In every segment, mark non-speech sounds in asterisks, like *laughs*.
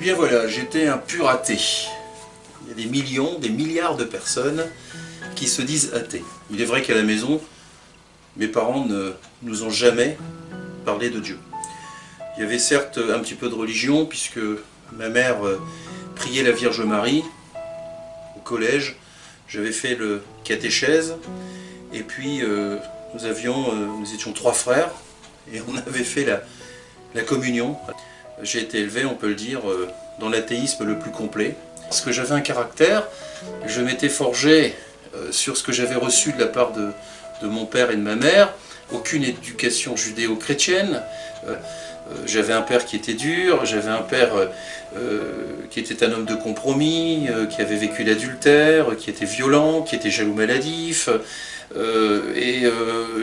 bien voilà, j'étais un pur athée. Il y a des millions, des milliards de personnes qui se disent athées. Il est vrai qu'à la maison, mes parents ne nous ont jamais parlé de Dieu. Il y avait certes un petit peu de religion, puisque ma mère euh, priait la Vierge Marie au collège. J'avais fait le catéchèse, et puis euh, nous, avions, euh, nous étions trois frères, et on *laughs* avait fait la communion. J'ai été élevé, on peut le dire, dans l'athéisme le plus complet. Parce que j'avais un caractère, je m'étais forgé sur ce que j'avais reçu de la part de, mon père et de ma mère, aucune éducation judéo-chrétienne. Euh, euh, j'avais un père qui était dur, j'avais un père euh, qui était un homme de compromis, qui avait vécu l'adultère, qui était violent, qui était jaloux maladif. et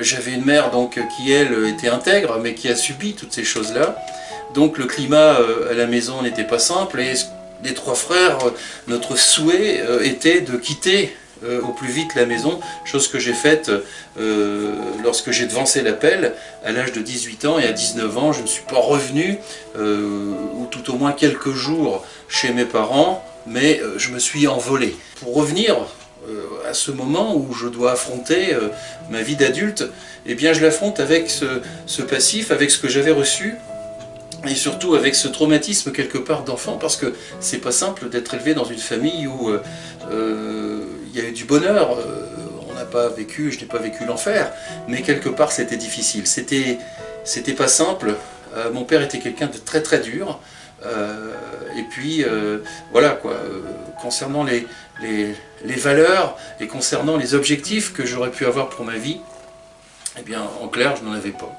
j'avais une mère donc qui, elle, était intègre, mais qui a subi toutes ces choses-là. Donc le climat à la maison n'était pas simple, et les trois frères, notre souhait était de quitter euh, au plus vite la maison, chose que j'ai faite euh, lorsque j'ai devancé l'appel à l'âge de 18 ans et à 19 ans je ne suis pas revenu, euh, ou tout au moins quelques jours chez mes parents, mais je me suis envolé. Pour revenir à ce moment où je dois affronter ma vie d'adulte, eh bien je l'affronte avec ce, passif, avec ce que j'avais reçu, et surtout avec ce traumatisme quelque part d'enfant, parce que c'est pas simple d'être élevé dans une famille où il y a eu du bonheur, euh, on n'a pas vécu, je n'ai pas vécu l'enfer, mais quelque part c'était difficile, c'était pas simple, euh, mon père était quelqu'un de très très dur, euh, et puis voilà quoi, concernant les, les, les, valeurs et concernant les objectifs que j'aurais pu avoir pour ma vie, eh bien en clair je n'en avais pas.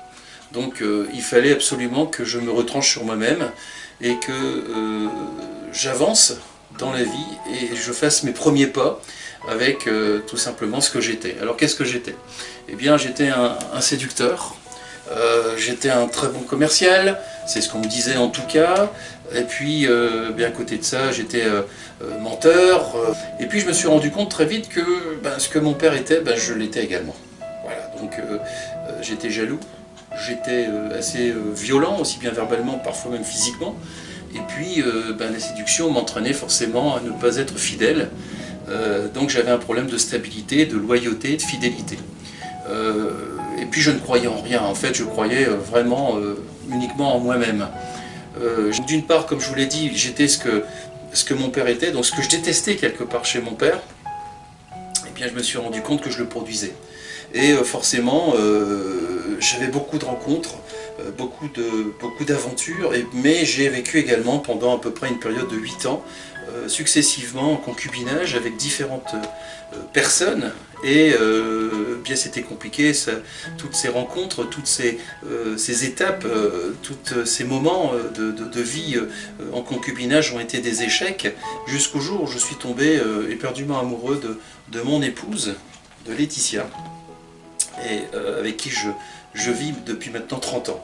Donc il fallait absolument que je me retranche sur moi-même et que j'avance dans la vie et je fasse mes premiers pas avec euh, tout simplement ce que j'étais. Alors qu'est-ce que j'étais? Eh bien j'étais un, séducteur, euh, j'étais un très bon commercial, c'est ce qu'on me disait en tout cas, et puis euh, bien à côté de ça j'étais menteur, et puis je me suis rendu compte très vite que ben, ce que mon père était, ben, je l'étais également. Voilà, donc j'étais jaloux, j'étais assez violent, aussi bien verbalement, parfois même physiquement, et puis ben, la séduction m'entraînait forcément à ne pas être fidèle, euh, donc j'avais un problème de stabilité, de loyauté, de fidélité. Euh, et puis je ne croyais en rien, en fait je croyais euh, vraiment uniquement en moi-même. D'une part, comme je vous l'ai dit, j'étais ce que, ce que mon père était, donc ce que je détestais quelque part chez mon père, et bien je me suis rendu compte que je le produisais. Et forcément, j'avais beaucoup de rencontres, beaucoup d'aventures, beaucoup mais j'ai vécu également pendant à peu près une période de 8 ans euh, successivement en concubinage avec différentes euh, personnes et euh, bien c'était compliqué, toutes ces rencontres, toutes ces, ces étapes, tous ces moments de, vie en concubinage ont été des échecs. Jusqu'au jour où je suis tombé éperdument amoureux de, mon épouse, de Laetitia, et avec qui je, je vis depuis maintenant 30 ans.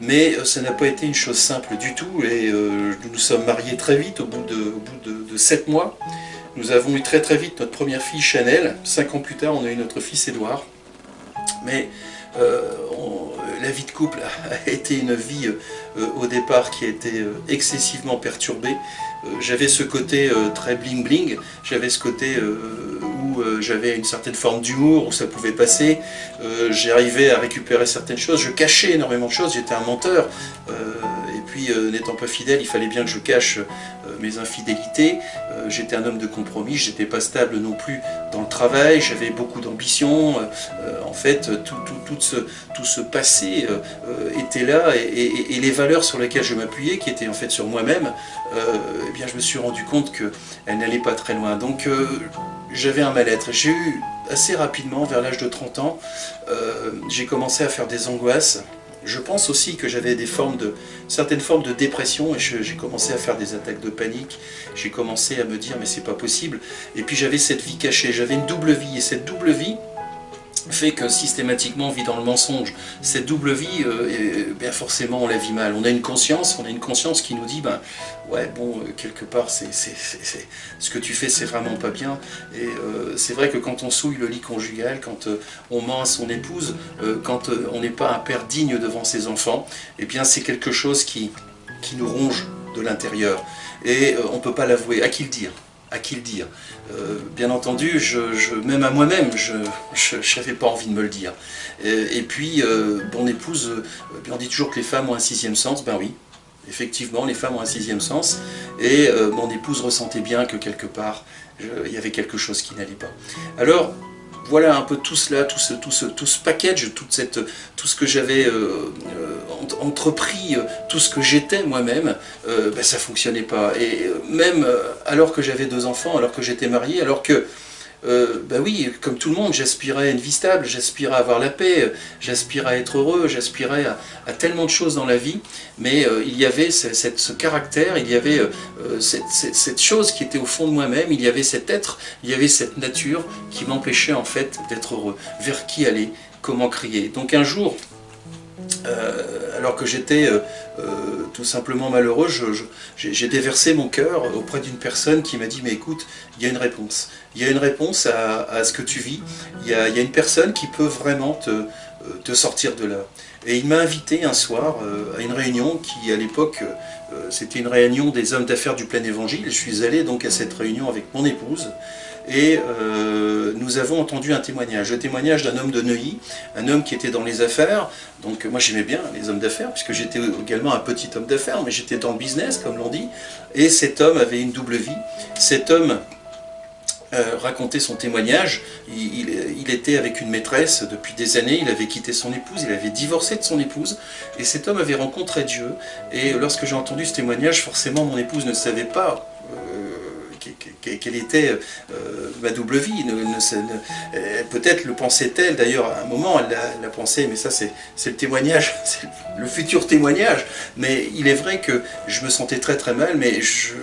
Mais euh, ça n'a pas été une chose simple du tout et euh, nous nous sommes mariés très vite, au bout de, au 7 mois. Nous avons eu très très vite notre première fille Chanel. Cinq ans plus tard, on a eu notre fils Édouard. Mais euh, la vie de couple a été une vie au départ qui a été excessivement perturbée. j'avais ce côté très bling bling, j'avais ce côté où j'avais une certaine forme d'humour, où ça pouvait passer, j'arrivais à récupérer certaines choses, je cachais énormément de choses, j'étais un menteur, et puis n'étant pas fidèle, il fallait bien que je cache mes infidélités, j'étais un homme de compromis, j'étais pas stable non plus dans le travail, j'avais beaucoup d'ambition, en fait tout, tout, ce, tout, ce, passé était là, et, les valeurs sur lesquelles je m'appuyais, qui étaient en fait sur moi-même, eh bien je me suis rendu compte qu'elles n'allaient pas très loin. Donc j'avais un mal-être. J'ai eu assez rapidement, vers l'âge de 30 ans, euh, j'ai commencé à faire des angoisses. Je pense aussi que j'avais certaines formes de dépression et j'ai commencé à faire des attaques de panique. J'ai commencé à me dire mais c'est pas possible. Et puis j'avais cette vie cachée, j'avais une double vie et cette double vie, fait que systématiquement on vit dans le mensonge. Cette double vie, euh, bien forcément on la vit mal. On a une conscience, on a une conscience qui nous dit, ben ouais bon, euh, quelque part c'est ce que tu fais c'est vraiment pas bien. Et euh, c'est vrai que quand on souille le lit conjugal, quand on ment à son épouse, quand on n'est pas un père digne devant ses enfants, eh bien c'est quelque chose qui, qui nous ronge de l'intérieur. Et on ne peut pas l'avouer. À qui le dire? À qui le dire Bien entendu, je, même à moi-même, je n'avais pas envie de me le dire. Et, puis, mon épouse, on dit toujours que les femmes ont un sixième sens, ben oui, effectivement, les femmes ont un sixième sens, et mon épouse ressentait bien que quelque part, il y avait quelque chose qui n'allait pas. Alors, voilà un peu tout cela, tout ce, tout ce, tout ce package, cette, tout ce que j'avais euh, euh, entrepris, euh, tout ce que j'étais moi-même, ben, ça fonctionnait pas. Et même alors que j'avais deux enfants, alors que j'étais marié, alors que euh, ben oui, comme tout le monde, j'aspirais à une vie stable, j'aspirais à avoir la paix, j'aspirais à être heureux, j'aspirais à, tellement de choses dans la vie, mais euh, il y avait ce caractère, il y avait euh, cette, chose qui était au fond de moi-même, il y avait cet être, il y avait cette nature qui m'empêchait en fait d'être heureux. Vers qui aller? Comment crier? Donc un jour, alors que j'étais tout simplement malheureux, j'ai déversé mon cœur auprès d'une personne qui m'a dit « mais écoute, il y a une réponse. Il y a une réponse à, ce que tu vis. Il y, a, une personne qui peut vraiment te, euh, te sortir de là. » Et il m'a invité un soir euh, à une réunion qui, à l'époque, euh, c'était une réunion des hommes d'affaires du plein évangile. Je suis allé donc à cette réunion avec mon épouse et euh, nous avons entendu un témoignage, le témoignage d'un homme de Neuilly, un homme qui était dans les affaires, donc moi j'aimais bien les hommes d'affaires, puisque j'étais également un petit homme d'affaires, mais j'étais dans le business, comme l'on dit, et cet homme avait une double vie, cet homme euh, racontait son témoignage, il, était avec une maîtresse depuis des années, il avait quitté son épouse, il avait divorcé de son épouse, et cet homme avait rencontré Dieu, et lorsque j'ai entendu ce témoignage, forcément mon épouse ne savait pas quelle était euh, ma double vie. Peut-être le pensait-elle, d'ailleurs à un moment elle l'a pensé, mais ça c'est le témoignage, *laughs* c'est le futur témoignage. Mais il est vrai que je me sentais très très mal, mais je,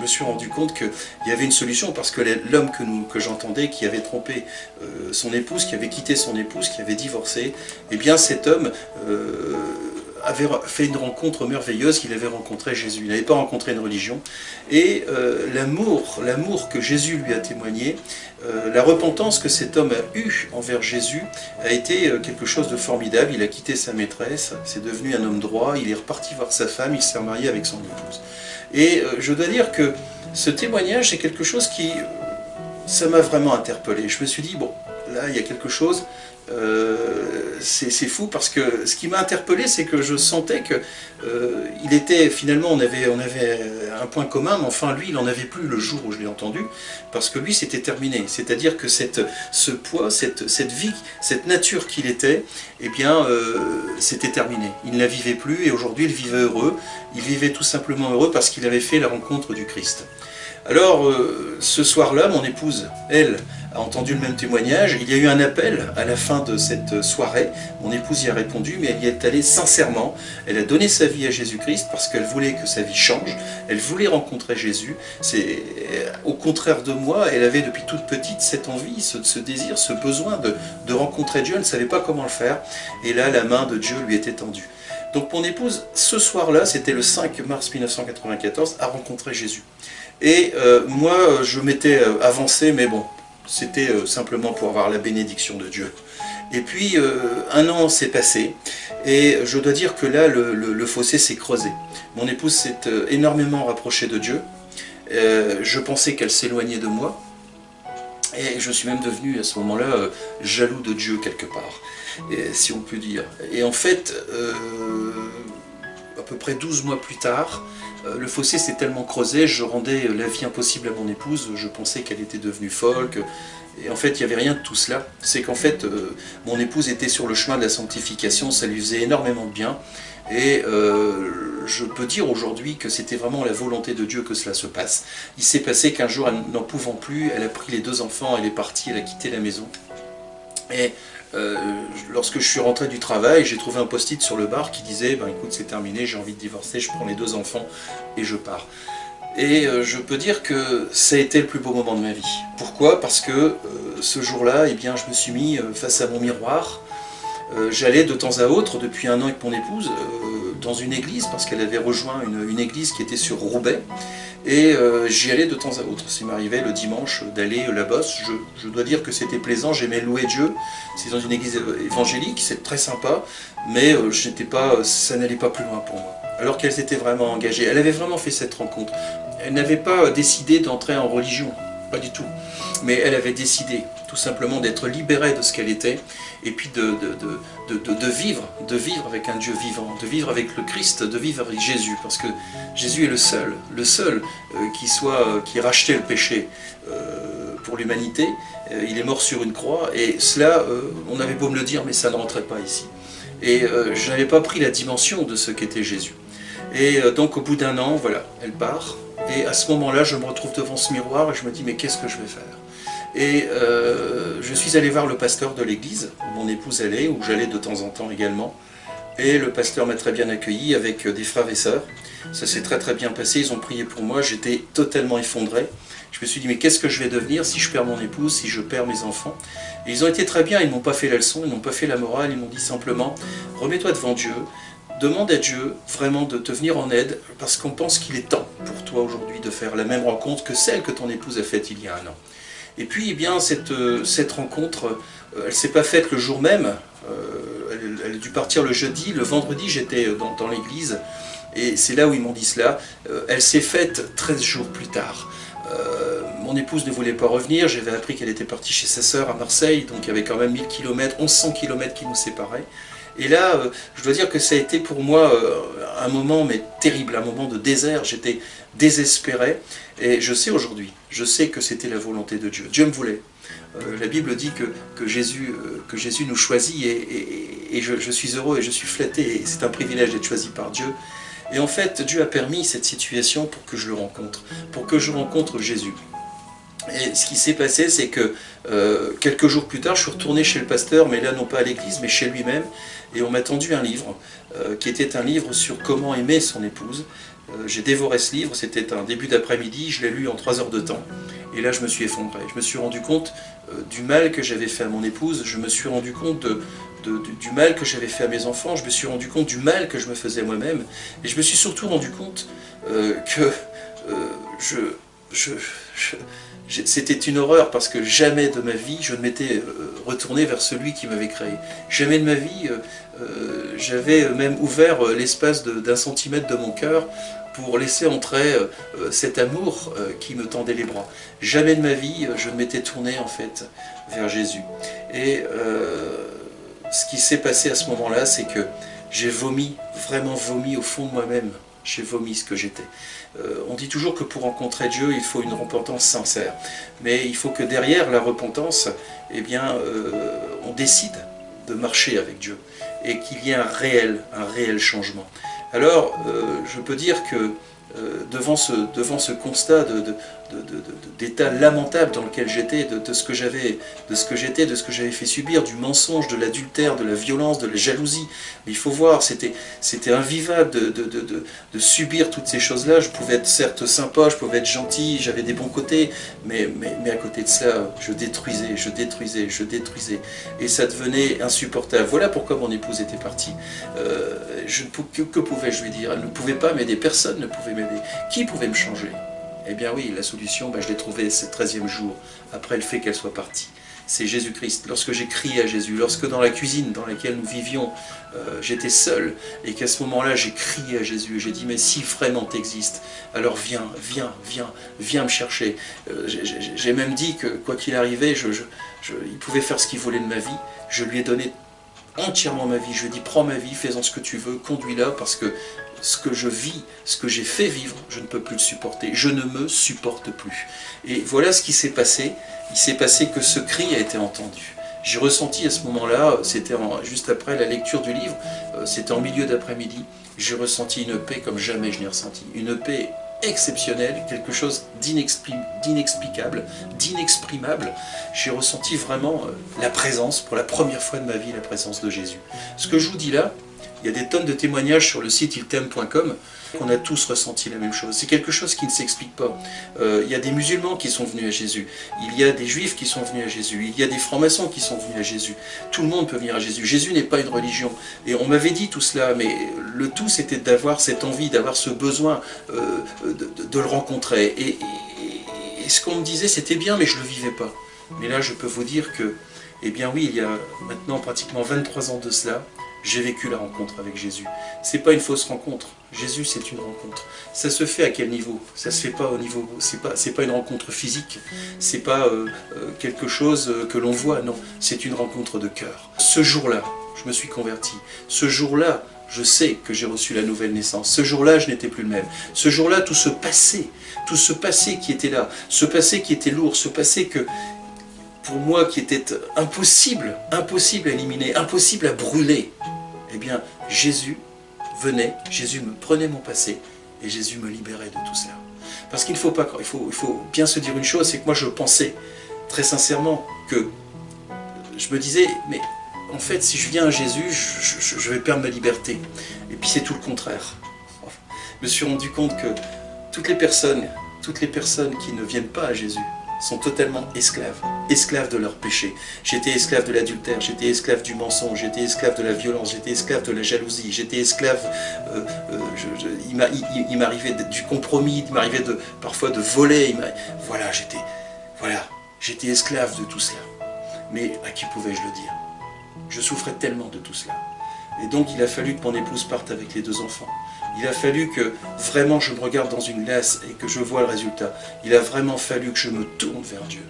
me suis rendu compte qu'il y avait une solution, parce que l'homme que, que j'entendais, qui avait trompé euh, son épouse, qui avait quitté son épouse, qui avait divorcé, eh bien cet homme... Euh, avait fait une rencontre merveilleuse, qu'il avait rencontré Jésus. Il n'avait pas rencontré une religion. Et euh, l'amour, l'amour que Jésus lui a témoigné, euh, la repentance que cet homme a eue envers Jésus a été euh, quelque chose de formidable. Il a quitté sa maîtresse, c'est devenu un homme droit, il est reparti voir sa femme, il s'est marié avec son épouse. Et je dois dire que ce témoignage, c'est quelque chose qui, ça m'a vraiment interpellé. Je me suis dit, bon, là, il y a quelque chose, euh, c'est fou parce que ce qui m'a interpellé, c'est que je sentais que euh, il était finalement, on avait, on avait un point commun, mais enfin lui, il n'en avait plus le jour où je l'ai entendu, parce que lui, c'était terminé. C'est-à-dire que ce poids, cette, cette vie, cette nature qu'il était, eh bien, euh, c'était terminé. Il ne la vivait plus et aujourd'hui, il vivait heureux. Il vivait tout simplement heureux parce qu'il avait fait la rencontre du Christ. Alors, ce soir-là, mon épouse, elle, a entendu le même témoignage. Il y a eu un appel à la fin de cette soirée. Mon épouse y a répondu, mais elle y est allée sincèrement. Elle a donné sa vie à Jésus-Christ parce qu'elle voulait que sa vie change. Elle voulait rencontrer Jésus. C'est Au contraire de moi, elle avait depuis toute petite cette envie, ce, désir, ce besoin de, de rencontrer Dieu. Elle ne savait pas comment le faire. Et là, la main de Dieu lui était tendue. Donc mon épouse, ce soir-là, c'était le 5 mars 1994, a rencontré Jésus. Et euh, moi, je m'étais euh, avancé, mais bon, c'était euh, simplement pour avoir la bénédiction de Dieu. Et puis, euh, un an s'est passé, et je dois dire que là, le, fossé s'est creusé. Mon épouse s'est euh, énormément rapprochée de Dieu. je pensais qu'elle s'éloignait de moi, et je suis même devenu à ce moment-là jaloux de Dieu quelque part, si on peut dire. Et en fait, à peu près 12 mois plus tard, le fossé s'est tellement creusé, je rendais la vie impossible à mon épouse, je pensais qu'elle était devenue folle, et en fait il n'y avait rien de tout cela. C'est qu'en fait euh, mon épouse était sur le chemin de la sanctification, ça lui faisait énormément de bien, et euh, je peux dire aujourd'hui que c'était vraiment la volonté de Dieu que cela se passe. Il s'est passé qu'un jour, n'en pouvant plus, elle a pris les deux enfants, elle est partie, elle a quitté la maison. Et euh, lorsque je suis rentré du travail, j'ai trouvé un post-it sur le bar qui disait ben, écoute c'est terminé, j'ai envie de divorcer, je prends les deux enfants et je pars ». Et euh, je peux dire que ça a été le plus beau moment de ma vie. Pourquoi? Parce que euh, ce jour-là, eh bien, je me suis mis face à mon miroir. J'allais de temps à autre, depuis un an avec mon épouse, dans une église, parce qu'elle avait rejoint une, église qui était sur Roubaix. Et euh, j'y allais de temps à autre. Ça m'arrivait le dimanche d'aller là-bas. Je, dois dire que c'était plaisant, j'aimais louer Dieu. C'est dans une église évangélique, c'est très sympa, mais euh, pas, ça n'allait pas plus loin pour moi. alors qu'elles étaient vraiment engagées. Elle avait vraiment fait cette rencontre. Elle n'avait pas décidé d'entrer en religion, pas du tout. Mais elle avait décidé tout simplement d'être libérée de ce qu'elle était et puis de, de vivre avec un Dieu vivant, de vivre avec le Christ, de vivre avec Jésus, parce que Jésus est le seul, le seul euh, qui soit, euh, qui rachetait le péché euh, pour l'humanité. il est mort sur une croix, et cela, on avait beau me le dire, mais ça ne rentrait pas ici. Et je n'avais pas pris la dimension de ce qu'était Jésus. Et donc au bout d'un an, voilà, elle part, et à ce moment-là, je me retrouve devant ce miroir, et je me dis, mais qu'est-ce que je vais faire? Et euh, je suis allé voir le pasteur de l'église, où mon épouse allait, où j'allais de temps en temps également. Et le pasteur m'a très bien accueilli avec des frères et sœurs. Ça s'est très très bien passé, ils ont prié pour moi, j'étais totalement effondré. Je me suis dit, mais qu'est-ce que je vais devenir si je perds mon épouse, si je perds mes enfants? Et ils ont été très bien, ils m'ont pas fait la leçon, ils n'ont pas fait la morale, ils m'ont dit simplement, remets-toi devant Dieu, demande à Dieu vraiment de te venir en aide, parce qu'on pense qu'il est temps pour toi aujourd'hui de faire la même rencontre que celle que ton épouse a faite il y a un an. Et puis, eh bien, cette, euh, rencontre, euh, elle ne s'est pas faite le jour même, euh, elle, a dû partir le jeudi, le vendredi j'étais dans, dans l'église, et c'est là où ils m'ont dit cela, elle s'est faite 13 jours plus tard. mon épouse ne voulait pas revenir, j'avais appris qu'elle était partie chez sa sœur à Marseille, donc il y avait quand même 1000 km, 1100 km qui nous séparaient. Et là, je dois dire que ça a été pour moi un moment mais terrible, un moment de désert, j'étais désespéré, et je sais aujourd'hui, je sais que c'était la volonté de Dieu. Dieu me voulait. Euh, la Bible dit que, que, Jésus, euh, que Jésus nous choisit et, je, je, suis heureux et je suis flatté et c'est un privilège d'être choisi par Dieu. Et en fait, Dieu a permis cette situation pour que je le rencontre, pour que je rencontre Jésus. Et ce qui s'est passé, c'est que euh, quelques jours plus tard, je suis retourné chez le pasteur, mais là non pas à l'église, mais chez lui-même, et on m'a tendu un livre, qui était un livre sur comment aimer son épouse, euh, j'ai dévoré ce livre, c'était un début d'après-midi, je l'ai lu en trois heures de temps. Et là, je me suis effondré. Je me suis rendu compte euh, du mal que j'avais fait à mon épouse, je me suis rendu compte du mal que j'avais fait à mes enfants, je me suis rendu compte du mal que je me faisais moi-même, et je me suis surtout rendu compte euh, que je, c'était une horreur parce que jamais de ma vie je ne m'étais retourné vers celui qui m'avait créé. Jamais de ma vie j'avais même ouvert l'espace d'un centimètre de mon cœur pour laisser entrer euh, cet amour euh, qui me tendait les bras. Jamais de ma vie, euh, je ne m'étais tourné en fait vers Jésus. Et ce qui s'est passé à ce moment-là, c'est que j'ai vomi, vraiment vomi au fond de moi-même. J'ai vomi ce que j'étais. on dit toujours que pour rencontrer Dieu, il faut une repentance sincère. Mais il faut que derrière la repentance, eh bien, on décide de marcher avec Dieu et qu'il y ait un réel, un réel changement. Alors, euh, je peux dire que euh, devant, ce, devant ce constat d'état lamentable dans lequel j'étais, de, ce que j'avais, de ce que j'étais, de ce que j'avais fait subir, du mensonge, de l'adultère, de la violence, de la jalousie. Mais il faut voir, c'était invivable de, subir toutes ces choses-là. Je pouvais être certes sympa, je pouvais être gentil, j'avais des bons côtés, mais, mais, à côté de cela, je détruisais, je détruisais, je détruisais. Et ça devenait insupportable. Voilà pourquoi mon épouse était partie. Euh, que, que pouvais-je lui dire? Elle ne pouvait pas m'aider, personne ne pouvait m'aider. Qui pouvait me changer? Eh bien oui, la solution, ben, je l'ai trouvée ce 13e jour, après le fait qu'elle soit partie. C'est Jésus-Christ. Lorsque j'ai crié à Jésus, lorsque dans la cuisine dans laquelle nous vivions, euh, j'étais seul, et qu'à ce moment-là, j'ai crié à Jésus, j'ai dit, mais si vraiment tu existes, alors viens, viens, viens, viens me chercher. Euh, j'ai même dit que, quoi qu'il arrivait, il pouvait faire ce qu'il voulait de ma vie. Je lui ai donné entièrement ma vie. Je lui ai prends ma vie, fais-en ce que tu veux, conduis-la, parce que ce que je vis, ce que j'ai fait vivre, je ne peux plus le supporter. Je ne me supporte plus. Et voilà ce qui s'est passé. Il s'est passé que ce cri a été entendu. J'ai ressenti à ce moment-là, c'était juste après la lecture du livre, euh, c'était en milieu d'après-midi, j'ai ressenti une paix comme jamais je n'ai ressenti. Une paix exceptionnelle, quelque chose d'inexplicable, d'inexprimable. J'ai ressenti vraiment euh, la présence, pour la première fois de ma vie, la présence de Jésus. Ce que je vous dis là, il y a des tonnes de témoignages sur le site iltem.com qu'on a tous ressenti la même chose. C'est quelque chose qui ne s'explique pas. Euh, il y a des musulmans qui sont venus à Jésus. Il y a des juifs qui sont venus à Jésus. Il y a des francs-maçons qui sont venus à Jésus. Tout le monde peut venir à Jésus. Jésus n'est pas une religion. Et on m'avait dit tout cela, mais le tout c'était d'avoir cette envie, d'avoir ce besoin euh, de, le rencontrer. Et, et ce qu'on me disait, c'était bien, mais je ne le vivais pas. Mais là, je peux vous dire que, eh bien oui, il y a maintenant pratiquement 23 ans de cela, j'ai vécu la rencontre avec Jésus. C'est pas une fausse rencontre. Jésus, c'est une rencontre. Ça se fait à quel niveau? Ça se fait pas au niveau. C'est pas, pas une rencontre physique. C'est pas euh, euh, quelque chose euh, que l'on voit. Non, c'est une rencontre de cœur. Ce jour-là, je me suis converti. Ce jour-là, je sais que j'ai reçu la nouvelle naissance. Ce jour-là, je n'étais plus le même. Ce jour-là, tout ce passé, tout ce passé qui était là, ce passé qui était lourd, ce passé que, pour moi, qui était impossible, impossible à éliminer, impossible à brûler, eh bien, Jésus venait, Jésus me prenait mon passé, et Jésus me libérait de tout cela. Parce qu'il faut, pas, il faut, il faut bien se dire une chose, c'est que moi je pensais très sincèrement que je me disais, mais en fait, si je viens à Jésus, je, vais perdre ma liberté. Et puis c'est tout le contraire. *laughs* Je me suis rendu compte que toutes les personnes, toutes les personnes qui ne viennent pas à Jésus sont totalement esclaves, esclaves de leur péché. J'étais esclave de l'adultère, j'étais esclave du mensonge, j'étais esclave de la violence, j'étais esclave de la jalousie, j'étais esclave, euh, euh, il m'arrivait du compromis, il m'arrivait de, parfois de voler, voilà, j'étais voilà, j'étais esclave de tout cela. Mais à qui pouvais-je le dire? Je souffrais tellement de tout cela. Et donc il a fallu que mon épouse parte avec les deux enfants. Il a fallu que vraiment je me regarde dans une glace et que je vois le résultat. Il a vraiment fallu que je me tourne vers Dieu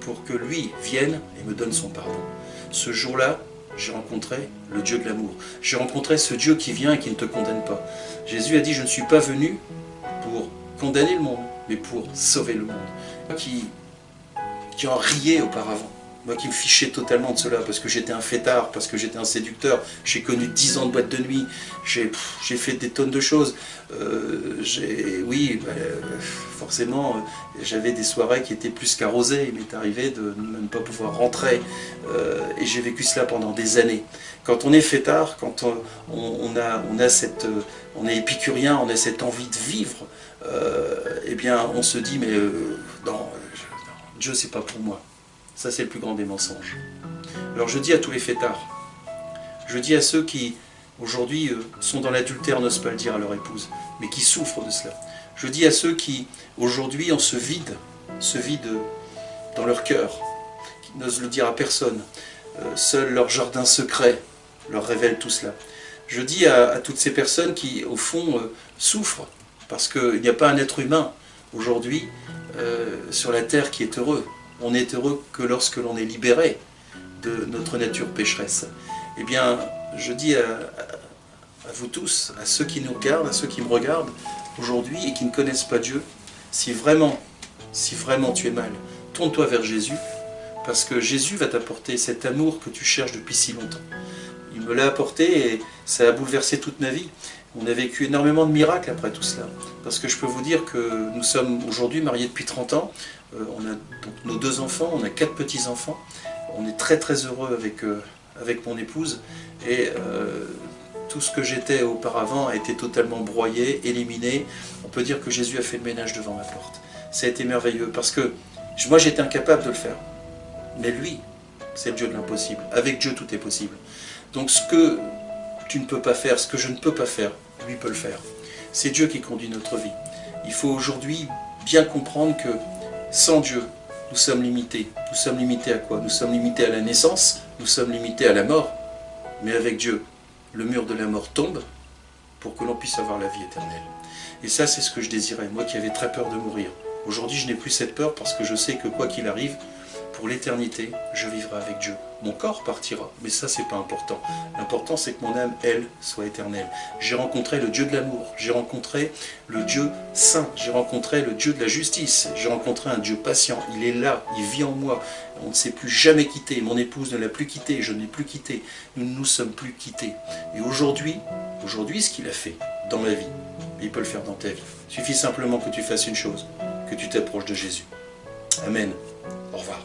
pour que lui vienne et me donne son pardon. Ce jour-là, j'ai rencontré le Dieu de l'amour. J'ai rencontré ce Dieu qui vient et qui ne te condamne pas. Jésus a dit, je ne suis pas venu pour condamner le monde, mais pour sauver le monde. Qui, qui en riait auparavant moi qui me fichais totalement de cela, parce que j'étais un fêtard, parce que j'étais un séducteur, j'ai connu 10 ans de boîte de nuit, j'ai fait des tonnes de choses. Euh, oui, bah, forcément, euh, j'avais des soirées qui étaient plus qu'arrosées, il m'est arrivé de ne pas pouvoir rentrer, euh, et j'ai vécu cela pendant des années. Quand on est fêtard, quand on, a, cette, on est épicurien, on a cette envie de vivre, eh bien on se dit, mais non, Dieu c'est pas pour moi. Ça, c'est le plus grand des mensonges. Alors je dis à tous les fêtards, je dis à ceux qui, aujourd'hui, euh, sont dans l'adultère, n'osent pas le dire à leur épouse, mais qui souffrent de cela. Je dis à ceux qui, aujourd'hui, en se vide, se vident dans leur cœur, qui n'osent le dire à personne. Euh, seul leur jardin secret leur révèle tout cela. Je dis à, toutes ces personnes qui, au fond, euh, souffrent, parce qu'il n'y a pas un être humain, aujourd'hui, sur la terre qui est heureux on est heureux que lorsque l'on est libéré de notre nature pécheresse. Eh bien, je dis à, vous tous, à ceux qui nous regardent, à ceux qui me regardent aujourd'hui et qui ne connaissent pas Dieu, si vraiment, si vraiment tu es mal, tourne-toi vers Jésus, parce que Jésus va t'apporter cet amour que tu cherches depuis si longtemps. Il me l'a apporté et ça a bouleversé toute ma vie. On a vécu énormément de miracles après tout cela. Parce que je peux vous dire que nous sommes aujourd'hui mariés depuis 30 ans. Euh, on a nos deux enfants, on a quatre petits-enfants. On est très très heureux avec, euh, avec mon épouse. Et euh, tout ce que j'étais auparavant a été totalement broyé, éliminé. On peut dire que Jésus a fait le ménage devant ma porte. Ça a été merveilleux parce que moi j'étais incapable de le faire. Mais lui, c'est le Dieu de l'impossible. Avec Dieu tout est possible. Donc ce que tu ne peux pas faire, ce que je ne peux pas faire, lui peut le faire. C'est Dieu qui conduit notre vie. Il faut aujourd'hui bien comprendre que sans Dieu, nous sommes limités. Nous sommes limités à quoi? Nous sommes limités à la naissance, nous sommes limités à la mort. Mais avec Dieu, le mur de la mort tombe pour que l'on puisse avoir la vie éternelle. Et ça, c'est ce que je désirais, moi qui avais très peur de mourir. Aujourd'hui, je n'ai plus cette peur parce que je sais que quoi qu'il arrive, pour l'éternité, je vivrai avec Dieu. Mon corps partira, mais ça c'est pas important. L'important c'est que mon âme, elle, soit éternelle. J'ai rencontré le Dieu de l'amour, j'ai rencontré le Dieu saint, j'ai rencontré le Dieu de la justice, j'ai rencontré un Dieu patient, il est là, il vit en moi, on ne s'est plus jamais quitté, mon épouse ne l'a plus quitté, je ne l'ai plus quitté, nous ne nous sommes plus quittés. Et aujourd'hui, aujourd'hui ce qu'il a fait dans ma vie, il peut le faire dans ta vie. Il suffit simplement que tu fasses une chose, que tu t'approches de Jésus. Amen. Au revoir.